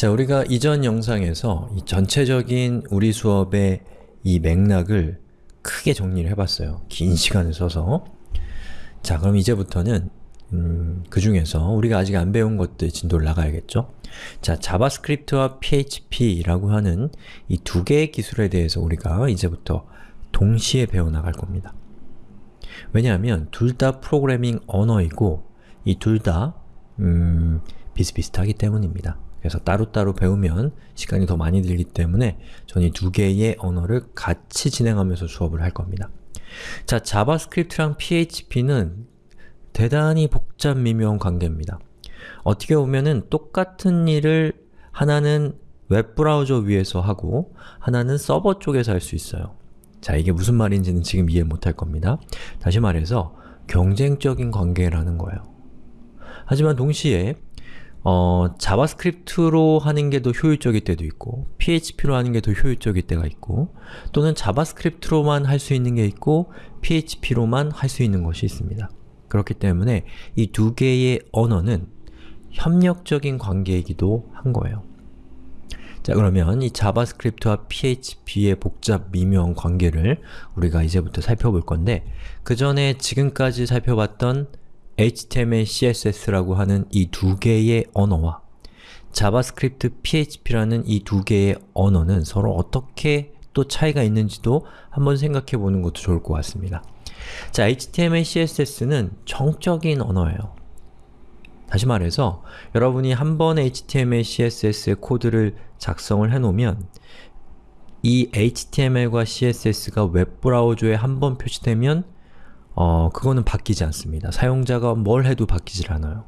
자, 우리가 이전 영상에서 이 전체적인 우리 수업의 이 맥락을 크게 정리를 해봤어요. 긴 시간을 써서. 자, 그럼 이제부터는 음, 그 중에서 우리가 아직 안 배운 것들 진도를 나가야겠죠? 자, JavaScript와 PHP라고 하는 이 두 개의 기술에 대해서 우리가 이제부터 동시에 배워나갈 겁니다. 왜냐하면 둘 다 프로그래밍 언어이고 이 둘다 음, 비슷비슷하기 때문입니다. 그래서 따로따로 배우면 시간이 더 많이 들기 때문에 저는 이 두 개의 언어를 같이 진행하면서 수업을 할 겁니다. 자, 자바스크립트랑 PHP는 대단히 복잡 미묘한 관계입니다. 어떻게 보면은 똑같은 일을 하나는 웹브라우저 위에서 하고 하나는 서버 쪽에서 할 수 있어요. 자, 이게 무슨 말인지는 지금 이해 못할 겁니다. 다시 말해서 경쟁적인 관계라는 거예요. 하지만 동시에 어, 자바스크립트로 하는 게 더 효율적일 때도 있고 PHP로 하는 게 더 효율적일 때가 있고 또는 자바스크립트로만 할 수 있는 게 있고 PHP로만 할 수 있는 것이 있습니다. 그렇기 때문에 이 두 개의 언어는 협력적인 관계이기도 한 거예요. 자 그러면 이 자바스크립트와 PHP의 복잡 미묘한 관계를 우리가 이제부터 살펴볼 건데 그 전에 지금까지 살펴봤던 HTML, CSS라고 하는 이 두 개의 언어와 자바스크립트, PHP라는 이 두 개의 언어는 서로 어떻게 또 차이가 있는지도 한번 생각해 보는 것도 좋을 것 같습니다. 자, HTML, CSS는 정적인 언어예요. 다시 말해서 여러분이 한 번 HTML, CSS의 코드를 작성을 해놓으면 이 HTML과 CSS가 웹브라우저에 한 번 표시되면 어, 그거는 바뀌지 않습니다. 사용자가 뭘 해도 바뀌질 않아요.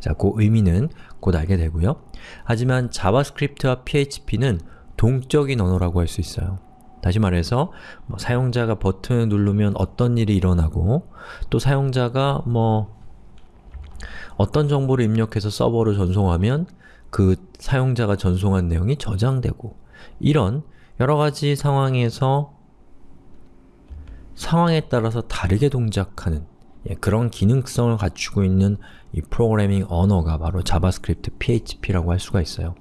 자, 그 의미는 곧 알게 되고요. 하지만 자바스크립트와 PHP는 동적인 언어라고 할 수 있어요. 다시 말해서 뭐 사용자가 버튼을 누르면 어떤 일이 일어나고 또 사용자가 뭐 어떤 정보를 입력해서 서버로 전송하면 그 사용자가 전송한 내용이 저장되고 이런 여러가지 상황에서 상황에 따라서 다르게 동작하는 예, 그런 기능성을 갖추고 있는 이 프로그래밍 언어가 바로 자바스크립트, PHP라고 할 수가 있어요.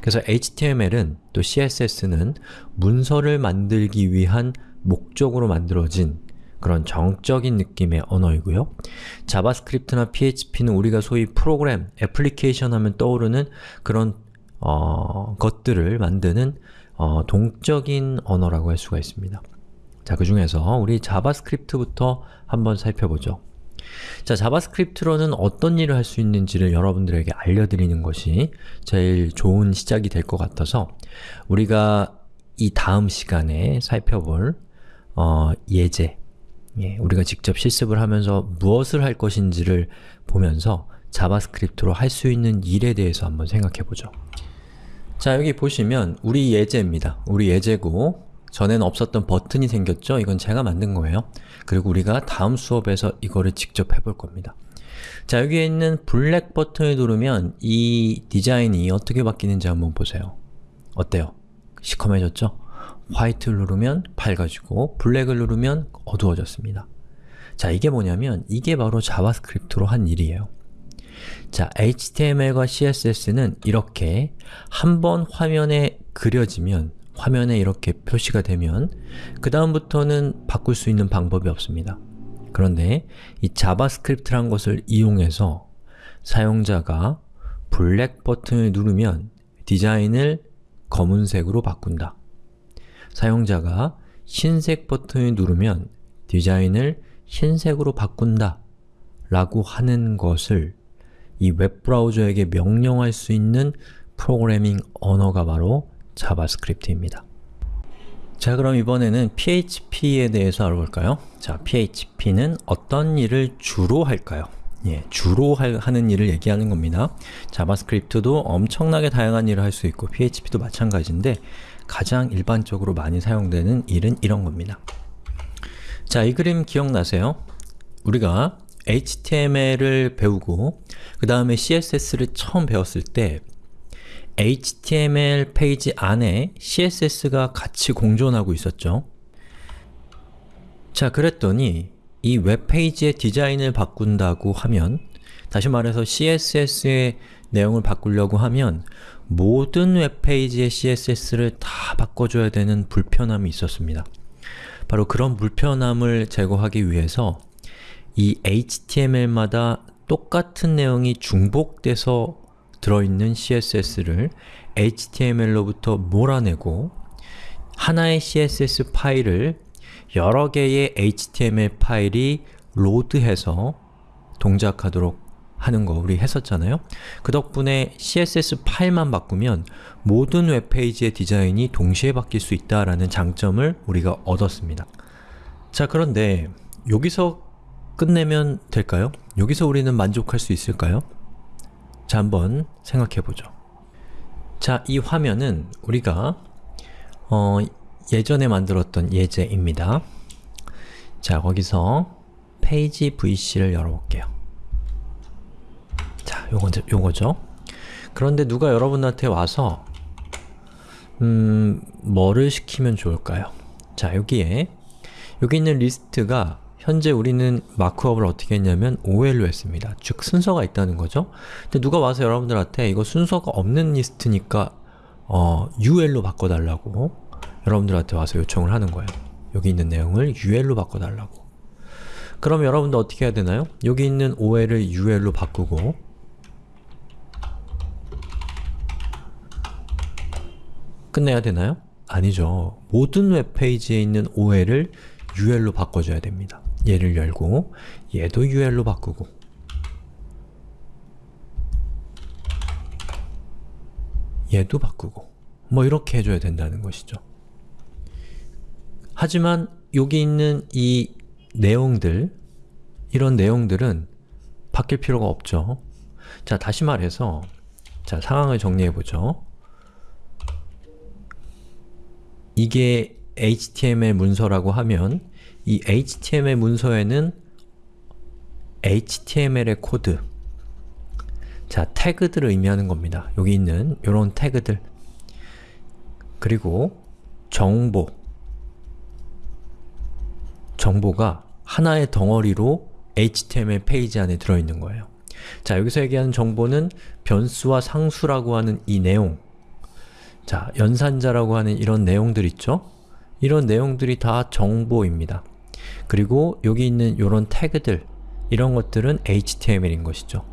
그래서 HTML은 또 CSS는 문서를 만들기 위한 목적으로 만들어진 그런 정적인 느낌의 언어이고요. 자바스크립트나 PHP는 우리가 소위 프로그램, 애플리케이션 하면 떠오르는 그런 어, 것들을 만드는 어, 동적인 언어라고 할 수가 있습니다. 자, 그 중에서 우리 자바스크립트부터 한번 살펴보죠. 자, 자바스크립트로는 어떤 일을 할 수 있는지를 여러분들에게 알려드리는 것이 제일 좋은 시작이 될 것 같아서 우리가 이 다음 시간에 살펴볼 어, 예제, 예, 우리가 직접 실습을 하면서 무엇을 할 것인지를 보면서 자바스크립트로 할 수 있는 일에 대해서 한번 생각해 보죠. 자, 여기 보시면 우리 예제입니다. 우리 예제고 전에는 없었던 버튼이 생겼죠? 이건 제가 만든 거예요. 그리고 우리가 다음 수업에서 이거를 직접 해볼 겁니다. 자, 여기에 있는 블랙 버튼을 누르면 이 디자인이 어떻게 바뀌는지 한번 보세요. 어때요? 시커매졌죠? 화이트를 누르면 밝아지고 블랙을 누르면 어두워졌습니다. 자, 이게 뭐냐면 이게 바로 자바스크립트로 한 일이에요. 자, HTML과 CSS는 이렇게 한 번 화면에 그려지면 화면에 이렇게 표시가 되면 그 다음부터는 바꿀 수 있는 방법이 없습니다. 그런데 이 자바스크립트란 것을 이용해서 사용자가 블랙 버튼을 누르면 디자인을 검은색으로 바꾼다. 사용자가 흰색 버튼을 누르면 디자인을 흰색으로 바꾼다 라고 하는 것을 이 웹브라우저에게 명령할 수 있는 프로그래밍 언어가 바로 자바스크립트입니다. 자 그럼 이번에는 PHP에 대해서 알아볼까요? 자, PHP는 어떤 일을 주로 할까요? 예, 주로 할, 하는 일을 얘기하는 겁니다. 자바스크립트도 엄청나게 다양한 일을 할 수 있고 PHP도 마찬가지인데 가장 일반적으로 많이 사용되는 일은 이런 겁니다. 자, 이 그림 기억나세요? 우리가 HTML을 배우고 그 다음에 CSS를 처음 배웠을 때 HTML 페이지 안에 CSS가 같이 공존하고 있었죠. 자, 그랬더니 이 웹페이지의 디자인을 바꾼다고 하면 다시 말해서 CSS의 내용을 바꾸려고 하면 모든 웹페이지의 CSS를 다 바꿔줘야 되는 불편함이 있었습니다. 바로 그런 불편함을 제거하기 위해서 이 HTML마다 똑같은 내용이 중복돼서 들어있는 CSS를 HTML로부터 몰아내고 하나의 CSS 파일을 여러 개의 HTML 파일이 로드해서 동작하도록 하는 거 우리 했었잖아요? 그 덕분에 CSS 파일만 바꾸면 모든 웹페이지의 디자인이 동시에 바뀔 수 있다라는 장점을 우리가 얻었습니다. 자 그런데 여기서 끝내면 될까요? 여기서 우리는 만족할 수 있을까요? 자 한번 생각해보죠. 자, 이 화면은 우리가 어, 예전에 만들었던 예제입니다. 자, 거기서 페이지 VC를 열어볼게요. 자, 요거, 요거죠. 그런데 누가 여러분한테 와서 음, 뭐를 시키면 좋을까요? 자, 여기에 여기 있는 리스트가 현재 우리는 마크업을 어떻게 했냐면 OL로 했습니다. 즉 순서가 있다는 거죠. 근데 누가 와서 여러분들한테 이거 순서가 없는 리스트니까 어, UL로 바꿔달라고 여러분들한테 와서 요청을 하는 거예요. 여기 있는 내용을 UL로 바꿔달라고. 그럼 여러분들 어떻게 해야 되나요? 여기 있는 OL을 UL로 바꾸고 끝내야 되나요? 아니죠. 모든 웹페이지에 있는 OL을 UL로 바꿔줘야 됩니다. 얘를 열고 얘도 UL로 바꾸고 얘도 바꾸고 뭐 이렇게 해줘야 된다는 것이죠. 하지만 여기 있는 이 내용들 이런 내용들은 바뀔 필요가 없죠. 자, 다시 말해서 자, 상황을 정리해보죠. 이게 HTML 문서라고 하면 이 HTML 문서에는 HTML의 코드 자, 태그들을 의미하는 겁니다. 여기 있는 이런 태그들 그리고 정보 정보가 하나의 덩어리로 HTML 페이지 안에 들어있는 거예요. 자, 여기서 얘기하는 정보는 변수와 상수라고 하는 이 내용 자, 연산자라고 하는 이런 내용들 있죠? 이런 내용들이 다 정보입니다. 그리고 여기 있는 이런 태그들 이런 것들은 HTML인 것이죠.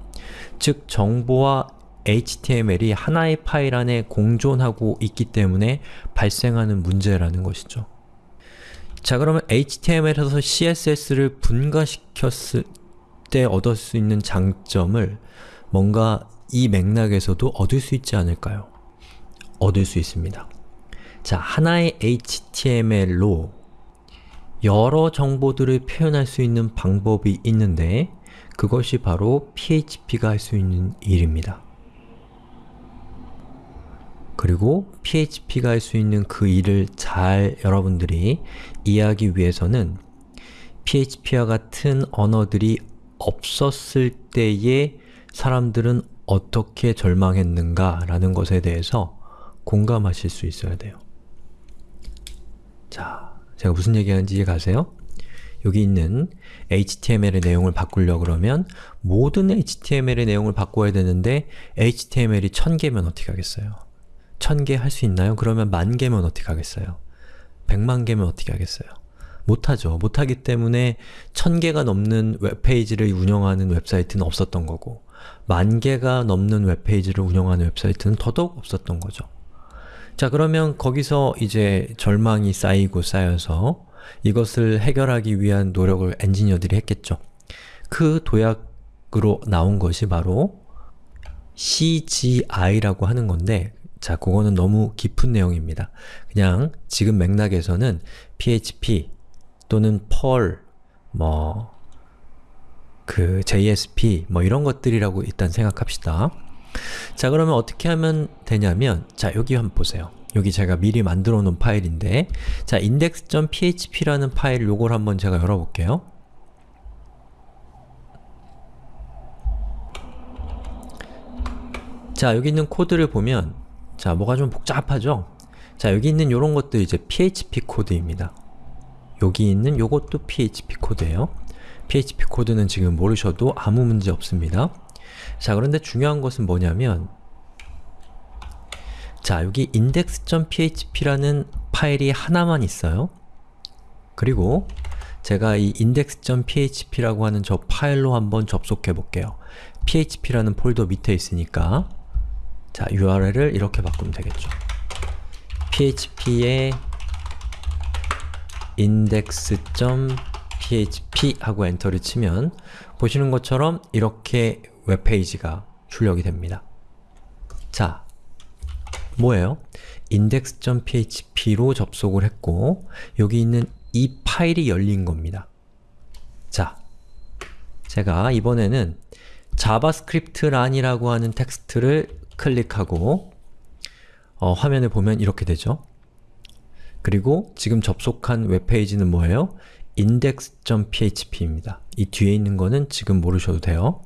즉, 정보와 HTML이 하나의 파일 안에 공존하고 있기 때문에 발생하는 문제라는 것이죠. 자 그러면 HTML에서 CSS를 분가시켰을 때 얻을 수 있는 장점을 뭔가 이 맥락에서도 얻을 수 있지 않을까요? 얻을 수 있습니다. 자, 하나의 HTML로 여러 정보들을 표현할 수 있는 방법이 있는데 그것이 바로 PHP가 할 수 있는 일입니다. 그리고 PHP가 할 수 있는 그 일을 잘 여러분들이 이해하기 위해서는 PHP와 같은 언어들이 없었을 때의 사람들은 어떻게 절망했는가 라는 것에 대해서 공감하실 수 있어야 돼요. 자, 제가 무슨 얘기하는지 이해 가세요? 여기 있는 HTML의 내용을 바꾸려 그러면 모든 HTML의 내용을 바꿔야 되는데 HTML이 1000개면 어떻게 하겠어요? 1000개 할 수 있나요? 그러면 만 개면 어떻게 하겠어요? 100만 개면 어떻게 하겠어요? 못하죠. 못하기 때문에 1000개가 넘는 웹페이지를 운영하는 웹사이트는 없었던 거고 만 개가 넘는 웹페이지를 운영하는 웹사이트는 더더욱 없었던 거죠. 자 그러면 거기서 이제 절망이 쌓이고 쌓여서 이것을 해결하기 위한 노력을 엔지니어들이 했겠죠. 그 도약으로 나온 것이 바로 CGI라고 하는 건데 자, 그거는 너무 깊은 내용입니다. 그냥 지금 맥락에서는 PHP 또는 Perl, 뭐, 그 JSP, 뭐 이런 것들이라고 일단 생각합시다. 자, 그러면 어떻게 하면 되냐면 자, 여기 한번 보세요. 여기 제가 미리 만들어 놓은 파일인데 자, index.php라는 파일 요걸 한번 제가 열어볼게요. 자, 여기 있는 코드를 보면 자, 뭐가 좀 복잡하죠? 자, 여기 있는 요런 것도 이제 PHP 코드입니다. 여기 있는 요것도 PHP 코드예요. PHP 코드는 지금 모르셔도 아무 문제 없습니다. 자, 그런데 중요한 것은 뭐냐면 자, 여기 index.php라는 파일이 하나만 있어요. 그리고 제가 이 index.php라고 하는 저 파일로 한번 접속해 볼게요. php라는 폴더 밑에 있으니까 자, URL을 이렇게 바꾸면 되겠죠. php의 index.php 하고 엔터를 치면 보시는 것처럼 이렇게 웹페이지가 출력이 됩니다. 자, 뭐예요? index.php로 접속을 했고 여기 있는 이 파일이 열린 겁니다. 자, 제가 이번에는 JavaScript란이라고 하는 텍스트를 클릭하고 어, 화면에 보면 이렇게 되죠. 그리고 지금 접속한 웹페이지는 뭐예요? index.php입니다. 이 뒤에 있는 거는 지금 모르셔도 돼요.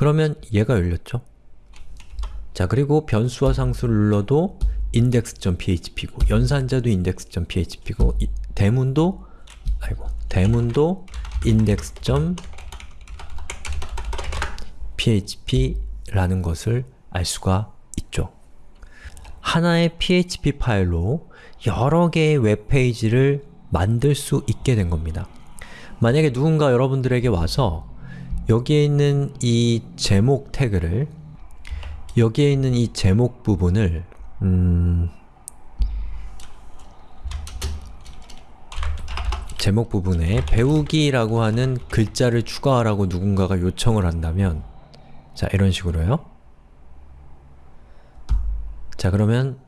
그러면 얘가 열렸죠? 자, 그리고 변수와 상수를 눌러도 index.php고 연산자도 index.php고 이, 대문도 아이고 대문도 index.php라는 것을 알 수가 있죠. 하나의 PHP 파일로 여러 개의 웹페이지를 만들 수 있게 된 겁니다. 만약에 누군가 여러분들에게 와서 여기에 있는 이 제목 태그를 여기에 있는 이 제목 부분을 음... 제목 부분에 배우기라고 하는 글자를 추가하라고 누군가가 요청을 한다면 자, 이런 식으로요. 자, 그러면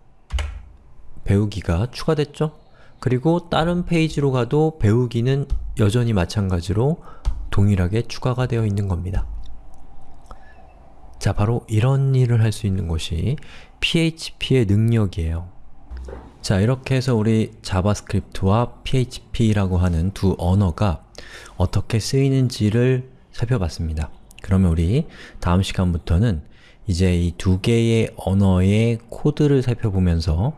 배우기가 추가됐죠? 그리고 다른 페이지로 가도 배우기는 여전히 마찬가지로 동일하게 추가가 되어 있는 겁니다. 자, 바로 이런 일을 할 수 있는 것이 PHP의 능력이에요. 자, 이렇게 해서 우리 JavaScript와 PHP라고 하는 두 언어가 어떻게 쓰이는지를 살펴봤습니다. 그러면 우리 다음 시간부터는 이제 이 두 개의 언어의 코드를 살펴보면서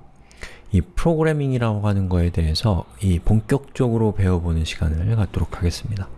이 프로그래밍이라고 하는 거에 대해서 이 본격적으로 배워보는 시간을 갖도록 하겠습니다.